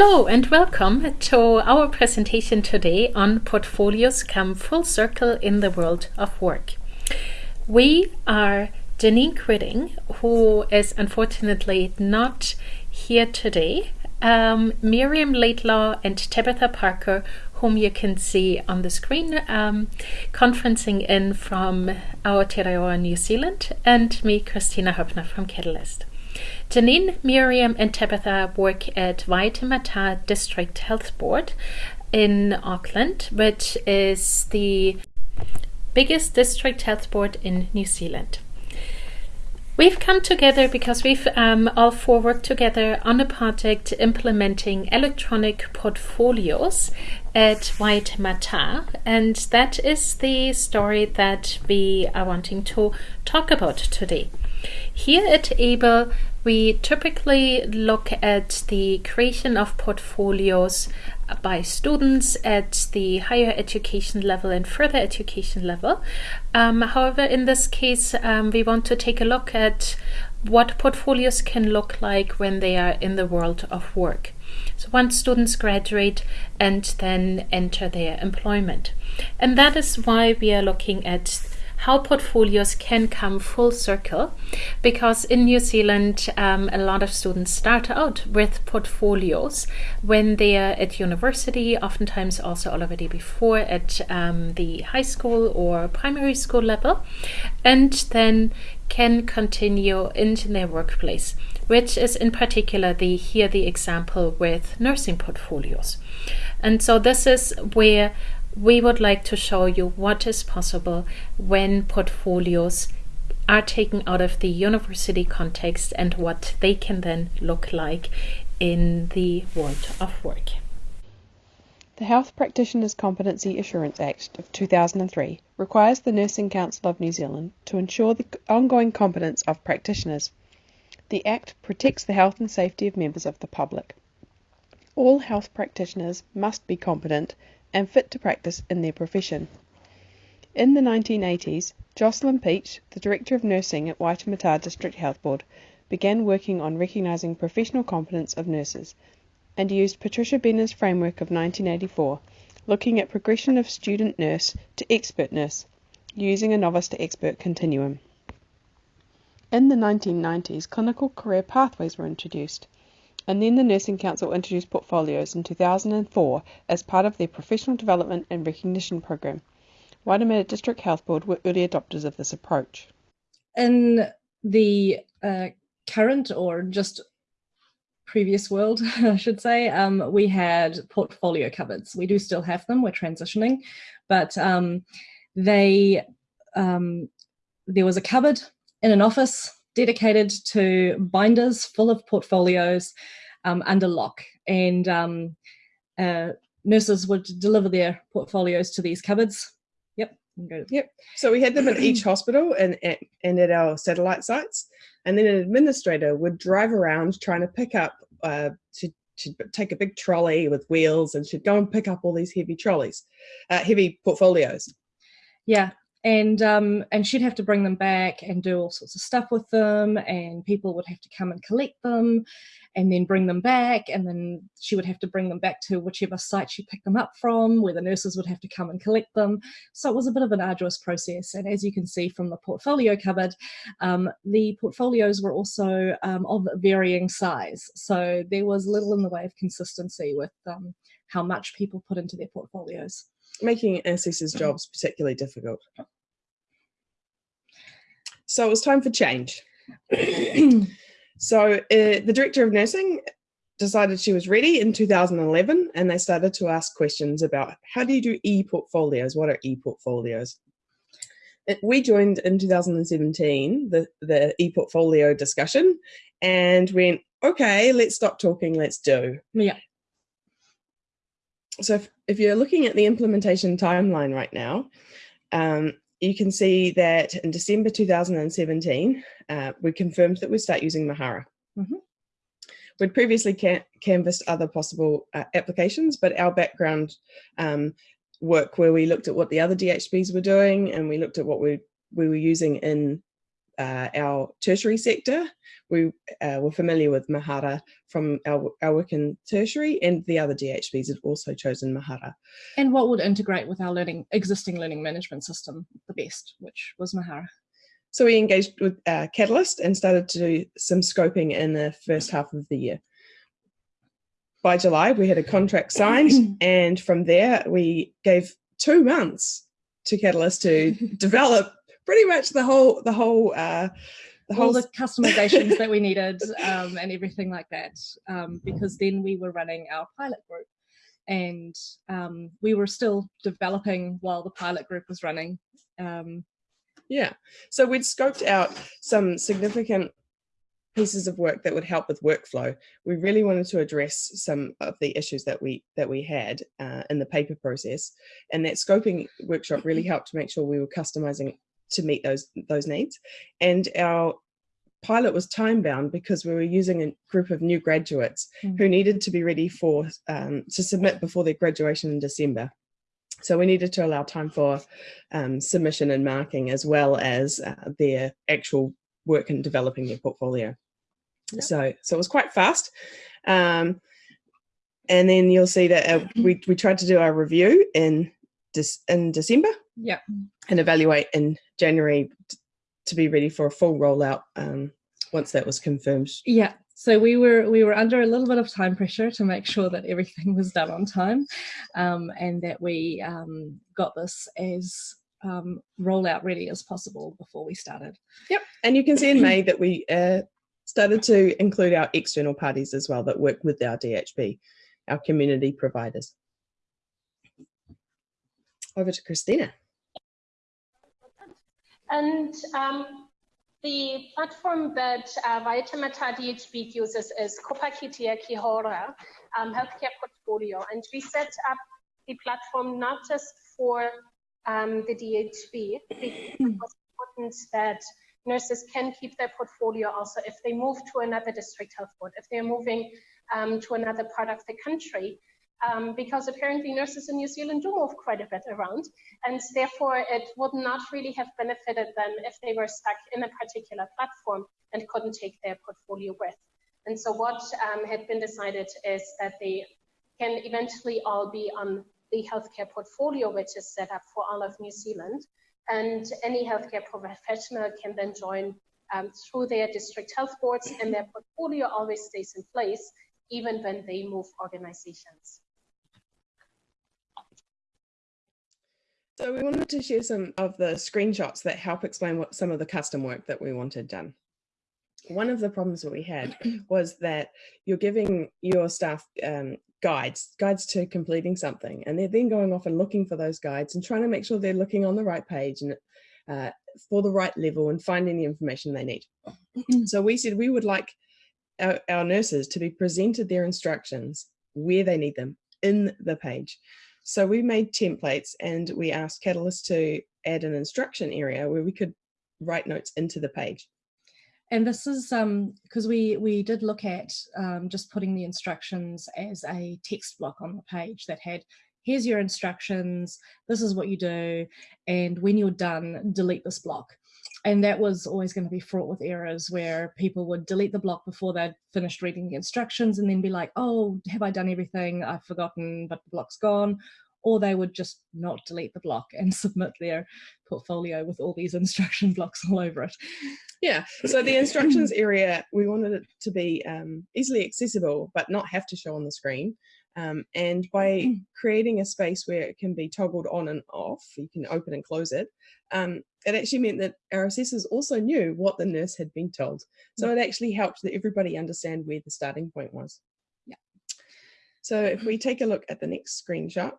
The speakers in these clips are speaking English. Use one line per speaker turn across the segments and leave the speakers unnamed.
Hello and welcome to our presentation today on Portfolios Come Full Circle in the World of Work. We are Janine Quitting, who is unfortunately not here today, um, Miriam Laidlaw and Tabitha Parker, whom you can see on the screen, um, conferencing in from Aotearoa, New Zealand, and me, Kristina Hoeppner from Catalyst. Janine, Miriam, and Tabitha work at Waitemata District Health Board in Auckland, which is the biggest district health board in New Zealand. We've come together because we've um, all four worked together on a project implementing electronic portfolios at Waitemata, and that is the story that we are wanting to talk about today. Here at AAEEBL, we typically look at the creation of portfolios by students at the higher education level and further education level. Um, however, in this case, um, we want to take a look at what portfolios can look like when they are in the world of work. So once students graduate and then enter their employment. And that is why we are looking at how portfolios can come full circle because in New Zealand um, a lot of students start out with portfolios when they are at university oftentimes also already before at um, the high school or primary school level and then can continue into their workplace which is in particular the here the example with nursing portfolios. And so this is where we would like to show you what is possible when portfolios are taken out of the university context and what they can then look like in the world of work.
The Health Practitioners Competency Assurance Act of 2003 requires the Nursing Council of New Zealand to ensure the ongoing competence of practitioners. The Act protects the health and safety of members of the public. All health practitioners must be competent and fit to practice in their profession. In the 1980s, Jocelyn Peach, the Director of Nursing at Waitemata District Health Board, began working on recognising professional competence of nurses and used Patricia Benner's framework of 1984, looking at progression of student nurse to expert nurse, using a novice to expert continuum. In the 1990s, clinical career pathways were introduced and then the Nursing Council introduced portfolios in 2004 as part of their Professional Development and Recognition Program. Waitemata District Health Board were early adopters of this approach.
In the uh, current or just previous world, I should say, um, we had portfolio cupboards. We do still have them, we're transitioning, but um, they um, there was a cupboard in an office dedicated to binders full of portfolios um, under lock. And um, uh, nurses would deliver their portfolios to these cupboards. Yep.
Yep. So we had them at each hospital and, and at our satellite sites. And then an administrator would drive around trying to pick up, uh, to, to take a big trolley with wheels and she'd go and pick up all these heavy trolleys, uh, heavy portfolios.
Yeah, and um, and she'd have to bring them back and do all sorts of stuff with them and people would have to come and collect them and then bring them back and then she would have to bring them back to whichever site she picked them up from where the nurses would have to come and collect them. So it was a bit of an arduous process and as you can see from the portfolio cupboard um, the portfolios were also um, of varying size. So there was little in the way of consistency with um, how much people put into their portfolios
making assessors jobs particularly difficult. So it was time for change. so uh, the director of nursing decided she was ready in 2011 and they started to ask questions about how do you do e-portfolios? What are e-portfolios? We joined in 2017, the, the e-portfolio discussion and went, okay, let's stop talking, let's do.
Yeah
so if, you're looking at the implementation timeline right now, um, you can see that in December 2017, uh, we confirmed that we start using Mahara. Mm -hmm. We'd previously can canvassed other possible uh, applications, but our background um, work where we looked at what the other DHBs were doing and we looked at what we, we were using in uh, our tertiary sector. We uh, were familiar with Mahara from our, our work in tertiary and the other DHBs had also chosen Mahara.
And what would integrate with our learning existing learning management system the best, which was Mahara?
So we engaged with uh, Catalyst and started to do some scoping in the first half of the year. By July, we had a contract signed, and from there, we gave two months to Catalyst to develop pretty much the whole the whole uh,
the whole all the customizations that we needed um, and everything like that. Um, because then we were running our pilot group, and um, we were still developing while the pilot group was running. Um,
yeah, so we'd scoped out some significant pieces of work that would help with workflow. We really wanted to address some of the issues that we that we had uh, in the paper process, and that scoping workshop really helped to make sure we were customizing to meet those those needs. And our pilot was time bound because we were using a group of new graduates mm. who needed to be ready for um, to submit before their graduation in December. So we needed to allow time for um, submission and marking as well as uh, their actual work in developing their portfolio. Yep. So, so it was quite fast. Um, and then you'll see that uh, we, we tried to do our review in, in December.
Yeah.
And evaluate in January to be ready for a full rollout um, once that was confirmed.
Yeah, so we were we were under a little bit of time pressure to make sure that everything was done on time, um, and that we um, got this as um, rollout ready as possible before we started.
Yep, and you can see in May that we uh, started to include our external parties as well that work with our DHB, our community providers. Over to Kristina.
And um, the platform that uh, Waitemata DHB uses is Kopakitia Kihora um, Healthcare Portfolio. And we set up the platform not just for um, the DHB, it was important that nurses can keep their portfolio also if they move to another district health board, if they're moving um, to another part of the country um, because apparently nurses in New Zealand do move quite a bit around, and therefore it would not really have benefited them if they were stuck in a particular platform and couldn't take their portfolio with. And so what um, had been decided is that they can eventually all be on the healthcare portfolio, which is set up for all of New Zealand. And any healthcare professional can then join um, through their district health boards and their portfolio always stays in place even when they move organizations.
So we wanted to share some of the screenshots that help explain what some of the custom work that we wanted done. One of the problems that we had was that you're giving your staff um, guides, guides to completing something, and they're then going off and looking for those guides and trying to make sure they're looking on the right page and uh, for the right level and finding the information they need. so we said we would like our, our nurses to be presented their instructions where they need them in the page. So we made templates and we asked Catalyst to add an instruction area where we could write notes into the page.
And this is because um, we, we did look at um, just putting the instructions as a text block on the page that had, here's your instructions, this is what you do, and when you're done, delete this block and that was always going to be fraught with errors where people would delete the block before they'd finished reading the instructions and then be like, oh, have I done everything? I've forgotten, but the block's gone. Or they would just not delete the block and submit their portfolio with all these instruction blocks all over it.
Yeah, so the instructions area, we wanted it to be um, easily accessible, but not have to show on the screen. Um, and by mm. creating a space where it can be toggled on and off, you can open and close it, um, it actually meant that our assessors also knew what the nurse had been told. So it actually helped that everybody understand where the starting point was.
Yeah.
So if we take a look at the next screenshot.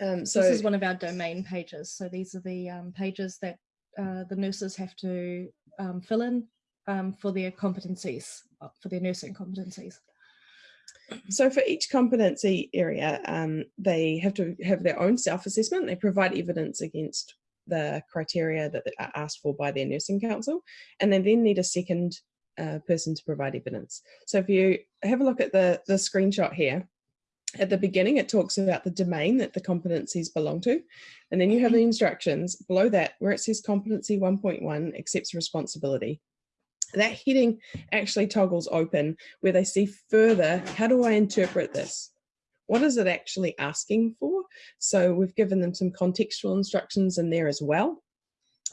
Um, so this is one of our domain pages. So these are the um, pages that uh, the nurses have to um, fill in um, for their competencies, uh, for their nursing competencies.
So for each competency area, um, they have to have their own self-assessment. They provide evidence against the criteria that are asked for by their nursing council, and they then need a second uh, person to provide evidence. So if you have a look at the, the screenshot here, at the beginning, it talks about the domain that the competencies belong to. And then you have the mm-hmm. instructions below that where it says competency 1.1 accepts responsibility. That heading actually toggles open where they see further, how do I interpret this? What is it actually asking for? So we've given them some contextual instructions in there as well.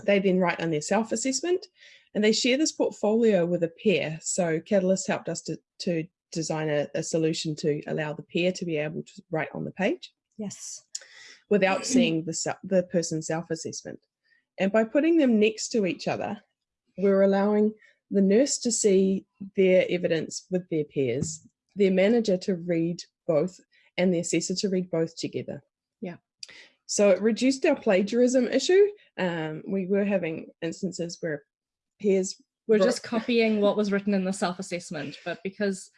They then write on their self-assessment and they share this portfolio with a peer. So Catalyst helped us to, to design a, a solution to allow the peer to be able to write on the page.
Yes.
Without seeing the, the person's self-assessment. And by putting them next to each other, we're allowing the nurse to see their evidence with their peers, their manager to read both, and the assessor to read both together.
Yeah.
So it reduced our plagiarism issue. Um, we were having instances where peers
we're just copying what was written in the self-assessment, but because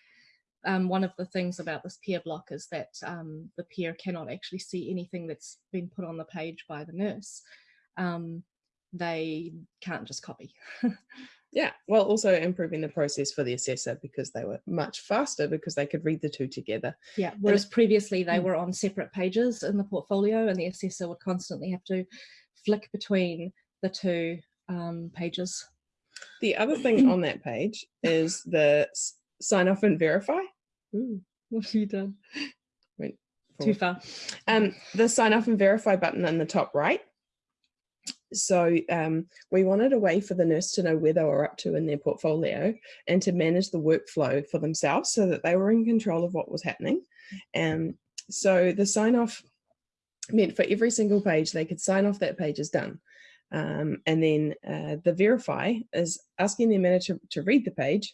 um, one of the things about this peer block is that um, the peer cannot actually see anything that's been put on the page by the nurse. Um, they can't just copy.
yeah, well, also improving the process for the assessor because they were much faster because they could read the two together.
Yeah, whereas previously they hmm. were on separate pages in the portfolio and the assessor would constantly have to flick between the two um, pages.
The other thing on that page is the sign off and verify.
Ooh, what have you done?
Went
Too far.
Um, the sign off and verify button in the top right. So um, we wanted a way for the nurse to know where they were up to in their portfolio and to manage the workflow for themselves so that they were in control of what was happening. And um, so the sign off meant for every single page, they could sign off that page is done. Um, and then uh, the verify is asking the manager to read the page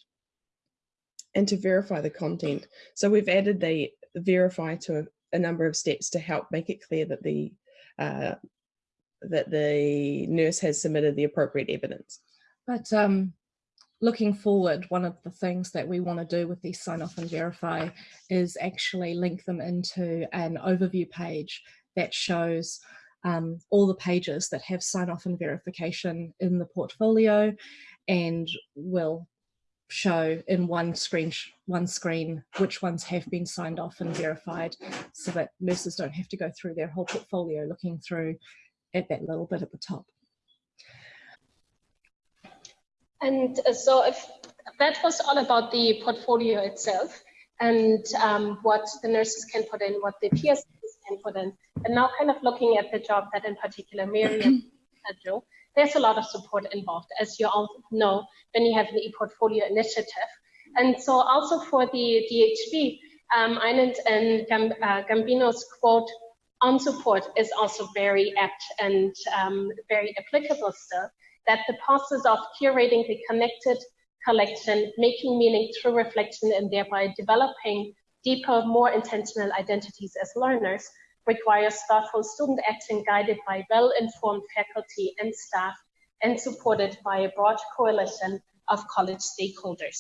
and to verify the content. So we've added the verify to a, a number of steps to help make it clear that the uh, that the nurse has submitted the appropriate evidence.
But um, looking forward, one of the things that we want to do with these sign off and verify is actually link them into an overview page that shows um, all the pages that have sign off and verification in the portfolio and will show in one screen one screen which ones have been signed off and verified so that nurses don't have to go through their whole portfolio looking through at that little bit at the top.
And uh, so if that was all about the portfolio itself and um, what the nurses can put in, what the PSs can put in. And now kind of looking at the job that in particular Miriam had there's a lot of support involved, as you all know, when you have the e-portfolio initiative. And so also for the DHB, um, Eynon and Gam uh, Gambino's quote on support is also very apt and um, very applicable still, that the process of curating the connected collection, making meaning through reflection, and thereby developing deeper, more intentional identities as learners requires thoughtful student action guided by well-informed faculty and staff and supported by a broad coalition of college stakeholders.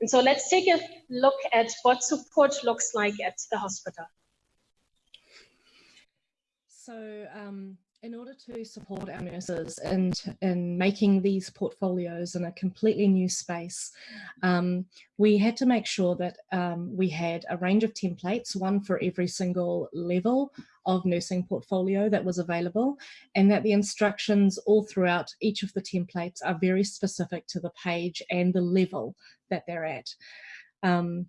And so let's take a look at what support looks like at the hospital.
So um, in order to support our nurses in, in making these portfolios in a completely new space, um, we had to make sure that um, we had a range of templates, one for every single level of nursing portfolio that was available, and that the instructions all throughout each of the templates are very specific to the page and the level that they're at. Um,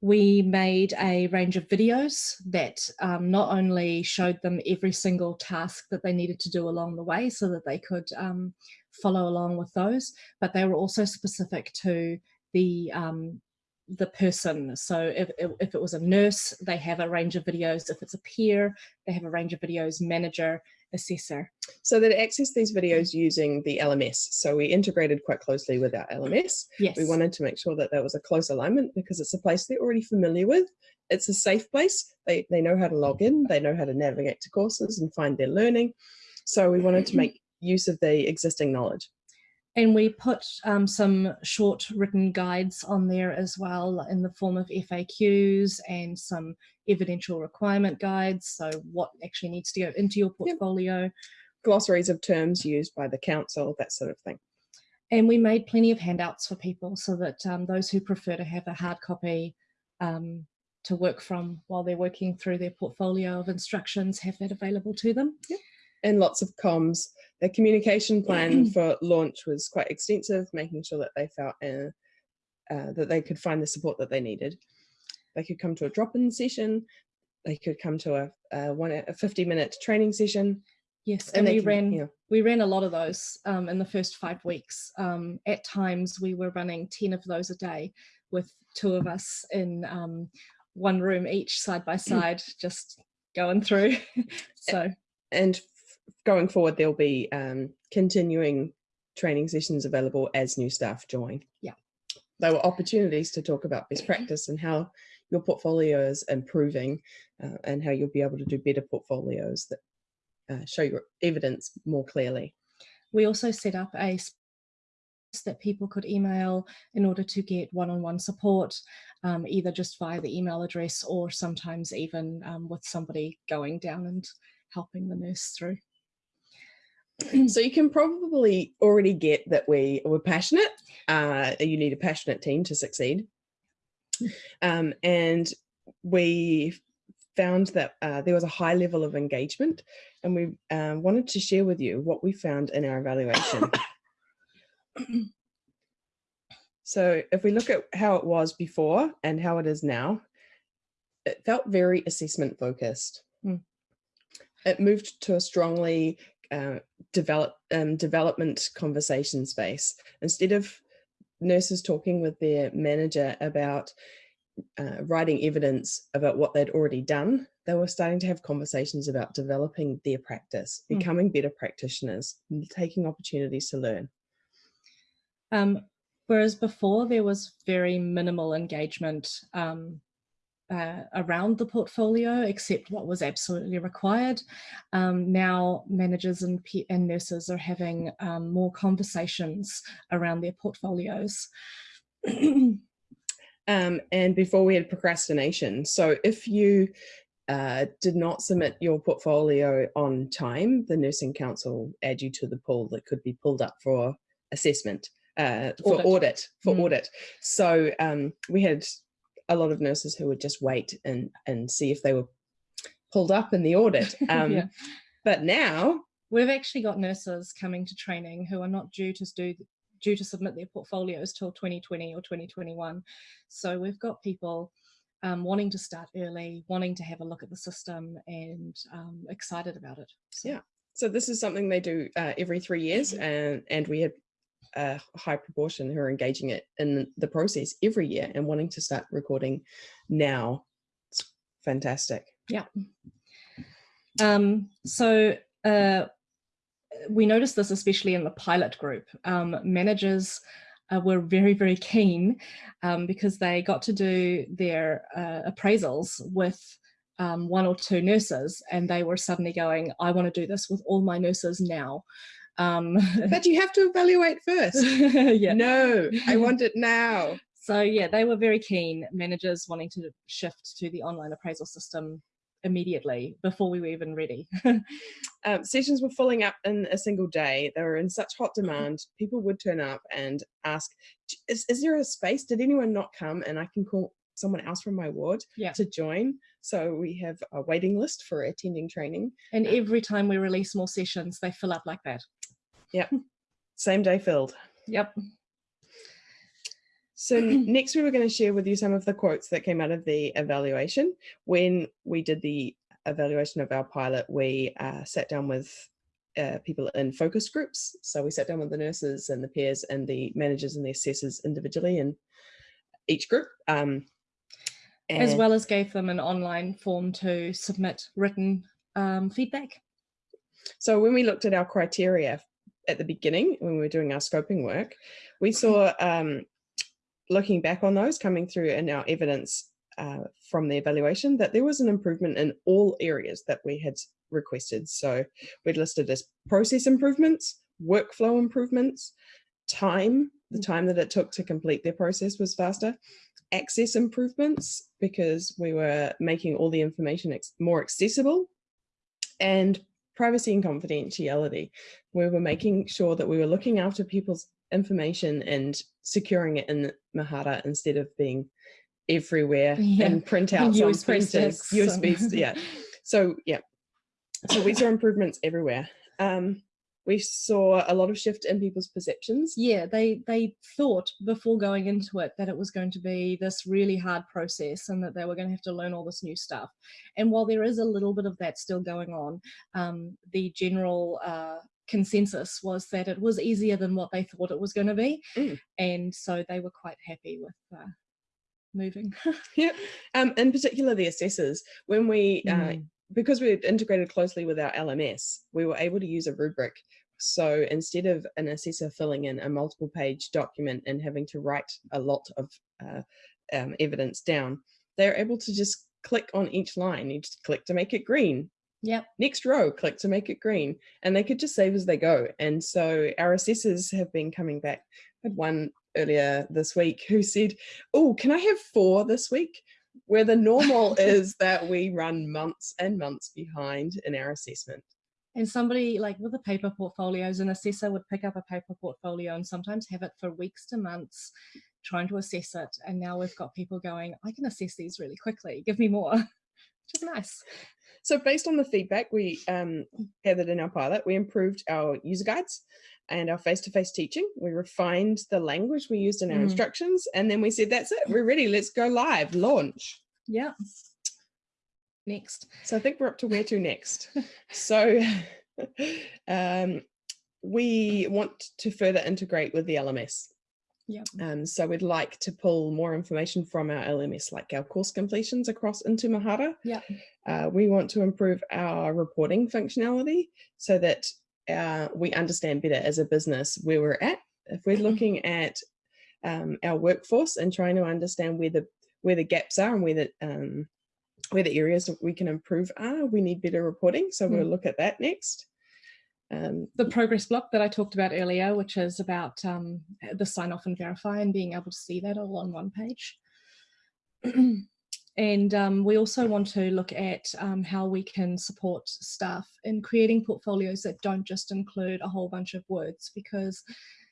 we made a range of videos that um, not only showed them every single task that they needed to do along the way so that they could um, follow along with those, but they were also specific to the um, the person. So if, if it was a nurse, they have a range of videos. If it's a peer, they have a range of videos, manager, assessor.
So they access these videos mm. using the LMS. So we integrated quite closely with our LMS.
Yes.
We wanted to make sure that there was a close alignment because it's a place they're already familiar with. It's a safe place. They, they know how to log in. They know how to navigate to courses and find their learning. So we wanted to mm-hmm. make use of the existing knowledge.
And we put um, some short written guides on there as well in the form of FAQs and some evidential requirement guides. So what actually needs to go into your portfolio. Yep.
Glossaries of terms used by the council, that sort of thing.
And we made plenty of handouts for people so that um, those who prefer to have a hard copy um, to work from while they're working through their portfolio of instructions, have that available to them.
Yep. And lots of comms. The communication plan for launch was quite extensive, making sure that they felt uh, uh, that they could find the support that they needed. They could come to a drop-in session. They could come to a, a one a 50 minute training session.
Yes, and,
they
we
can-
ran we ran a lot of those um, in the first five weeks. Um, at times, we were running ten of those a day, with two of us in um, one room each, side by side, just going through. so
and going forward there'll be um, continuing training sessions available as new staff join
Yeah.
there were opportunities to talk about best practice and how your portfolio is improving uh, and how you'll be able to do better portfolios that uh, show your evidence more clearly
we also set up a space that people could email in order to get one-on-one support, um, either just via the email address or sometimes even um, with somebody going down and helping the nurse through.
so you can probably already get that we were passionate uh, you need a passionate team to succeed. Um, and we found that uh, there was a high level of engagement and we um, wanted to share with you what we found in our evaluation. So if we look at how it was before and how it is now it felt very assessment focused.
Mm.
it moved to a strongly uh, develop um, development conversation space instead of nurses talking with their manager about uh, writing evidence about what they'd already done they were starting to have conversations about developing their practice
Mm.
becoming better practitioners taking opportunities to learn
Um, whereas before there was very minimal engagement um, uh, around the portfolio, except what was absolutely required. Um, now managers and, and nurses are having um, more conversations around their portfolios.
um, and before we had procrastination. So if you uh, did not submit your portfolio on time, the Nursing Council add you to the pool that could be pulled up for assessment, uh, for
Audit.
audit, for
Mm.
audit. So um, we had a lot of nurses who would just wait and, and see if they were pulled up in the audit. Um,
Yeah.
But now,
We've actually got nurses coming to training who are not due to do due to submit their portfolios till 2020 or 2021. So we've got people um, wanting to start early, wanting to have a look at the system, and um, excited about it. So,
Yeah. so this is something they do uh, every three years, and and we had a high proportion who are engaging it in the process every year and wanting to start recording now. It's fantastic.
Um, so uh, we noticed this especially in the pilot group. Um, managers uh, were very, very keen um, because they got to do their uh, appraisals with um, one or two nurses and they were suddenly going, I want to do this with all my nurses now. Um,
But you have to evaluate first.
yeah.
No, I want it now.
So yeah, they were very keen, managers wanting to shift to the online appraisal system immediately before we were even ready.
Um, sessions were filling up in a single day. They were in such hot demand. People would turn up and ask, "Is, is there a space? Did anyone not come?" And I can call someone else from my ward
Yeah.
to join. So we have a waiting list for attending training.
and every time we release more sessions, they fill up like that.
Same day filled.
Yep.
So next we were going to share with you some of the quotes that came out of the evaluation. When we did the evaluation of our pilot, we uh, sat down with uh, people in focus groups. So we sat down with the nurses and the peers and the managers and the assessors individually in each group. Um,
As well as gave them an online form to submit written um, feedback.
So when we looked at our criteria at the beginning, when we were doing our scoping work, we saw, um, looking back on those coming through in our evidence uh, from the evaluation, that there was an improvement in all areas that we had requested. So we'd listed as process improvements, workflow improvements, time, the time that it took to complete their process was faster, access improvements, because we were making all the information more accessible, and privacy and confidentiality. We were making sure that we were looking after people's information and securing it in Mahara instead of being everywhere
Yeah.
and printouts on printers, USB, yeah. So yeah, so we saw improvements everywhere. Um, we saw a lot of shift in people's perceptions.
yeah they they thought before going into it that it was going to be this really hard process and that they were going to have to learn all this new stuff and while there is a little bit of that still going on um, the general uh, consensus was that it was easier than what they thought it was going to be
Mm.
and so they were quite happy with uh, moving
Yeah. Um, in particular, the assessors, when we, uh,
Mm.
Because we integrated closely with our LMS, we were able to use a rubric. So instead of an assessor filling in a multiple page document and having to write a lot of uh, um, evidence down, they're able to just click on each line. You just click to make it green.
yep
Next row, click to make it green. And they could just save as they go. And so our assessors have been coming back. I had one earlier this week who said, Oh, can I have four this week? Where the normal is that we run months and months behind in our assessment.
and somebody like with the paper portfolios an assessor would pick up a paper portfolio and sometimes have it for weeks to months trying to assess it. And now we've got people going i can assess these really quickly. Give me more. Which is nice.
So, based on the feedback we um, gathered in our pilot, we improved our user guides and our face to face teaching. We refined the language we used in our
Mm.
instructions. And then we said, That's it, we're ready, let's go live, launch.
yeah next
So I think we're up to where to next. so um, we want to further integrate with the LMS.
Yeah.
Um, so we'd like to pull more information from our LMS, like our course completions across into Mahara.
Yeah.
Uh, we want to improve our reporting functionality so that uh, we understand better as a business where we're at. If we're looking at um, our workforce and trying to understand where the where the gaps are and where the um, where the areas that we can improve are, we need better reporting. So we'll
Mm.
look at that next. Um,
the progress block that i talked about earlier which is about um, the sign off and verify and being able to see that all on one page and um, we also want to look at um, how we can support staff in creating portfolios that don't just include a whole bunch of words because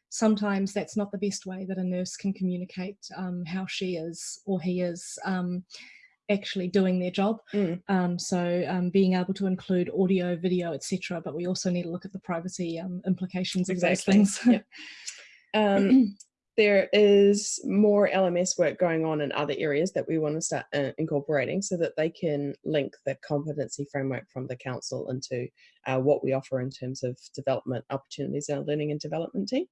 sometimes that's not the best way that a nurse can communicate um, how she is or he is um, actually doing their job.
Mm.
Um, so um, being able to include audio, video, etc. But we also need to look at the privacy um, implications of those things.
yep. there is more LMS work going on in other areas that we want to start uh, incorporating so that they can link the competency framework from the council into uh, what we offer in terms of development opportunities in our learning and development team.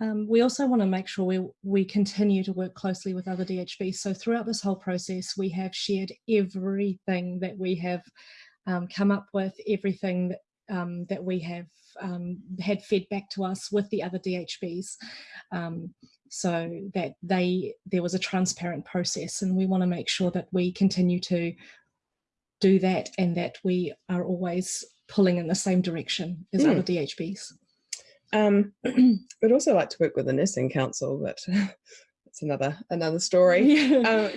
Um, we also want to make sure we, we continue to work closely with other DHBs. So throughout this whole process, we have shared everything that we have um, come up with, everything that, um, that we have um, had fed back to us with the other DHBs, um, so that they there was a transparent process, and we want to make sure that we continue to do that and that we are always pulling in the same direction as
Mm.
other DHBs.
Um, we'd also like to work with the nursing council, but that's another another story. um,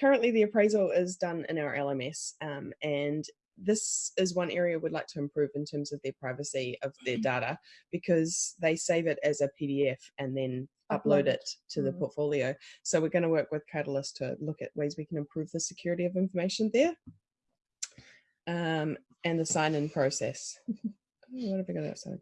currently the appraisal is done in our LMS um, and this is one area we'd like to improve in terms of their privacy of their data because they save it as a PDF and then upload, it to the
Mm.
portfolio. So we're going to work with Catalyst to look at ways we can improve the security of information there um, and the sign-in process. Oh, What have I got outside?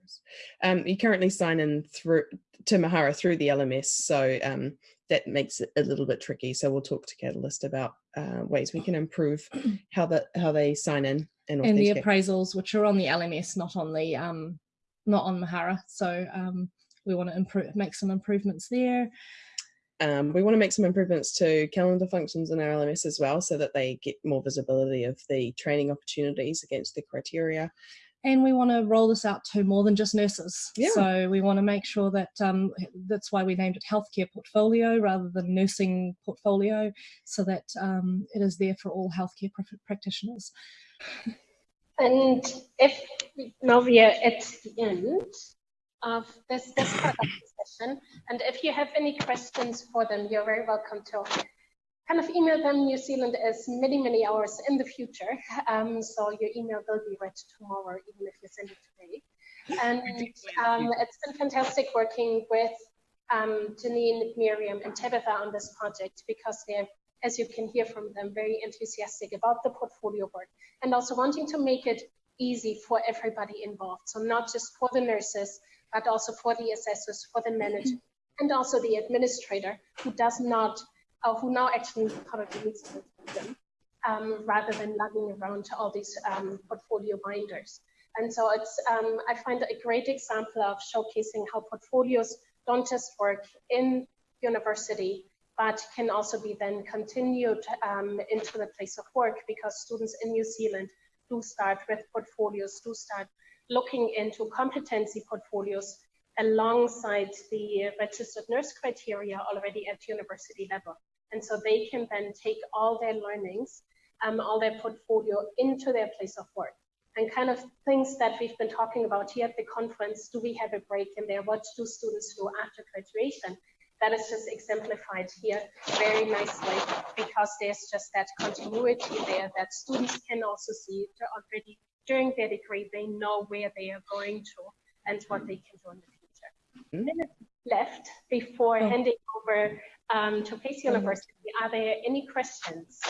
Um, you currently sign in through to Mahara through the LMS, so um, that makes it a little bit tricky. So we'll talk to Catalyst about uh, ways we can improve how that how they sign in and
and the appraisals, which are on the LMS, not on the um, not on Mahara. So um, we want to improve, make some improvements there.
Um, we want to make some improvements to calendar functions in our LMS as well, so that they get more visibility of the training opportunities against the criteria.
And we want to roll this out to more than just nurses.
Yeah.
So we want to make sure that um, that's why we named it healthcare portfolio rather than nursing portfolio, so that um, it is there for all healthcare pr- practitioners.
And if now we are at the end of this, this part of the session, and if you have any questions for them, you're very welcome to kind of email them. New Zealand is many, many hours in the future, um, so your email will be read tomorrow, even if you send it today. And um, it's been fantastic working with um, Janine, Miriam, and Tabitha on this project because they're, as you can hear from them, very enthusiastic about the portfolio work and also wanting to make it easy for everybody involved. So not just for the nurses, but also for the assessors, for the manager, and also the administrator who does not, or who now actually probably needs to them, um, rather than lugging around all these um, portfolio binders. And so it's, um, I find a great example of showcasing how portfolios don't just work in university, but can also be then continued um, into the place of work because students in New Zealand do start with portfolios, do start looking into competency portfolios alongside the registered nurse criteria already at university level. And so they can then take all their learnings, um, all their portfolio into their place of work. And kind of things that we've been talking about here at the conference, do we have a break in there? What do students do after graduation? That is just exemplified here very nicely because there's just that continuity there that students can also see already during their degree, they know where they are going to and what they can do in the future. Mm-hmm. Left before oh. handing over um, to Pace University. Are there any questions?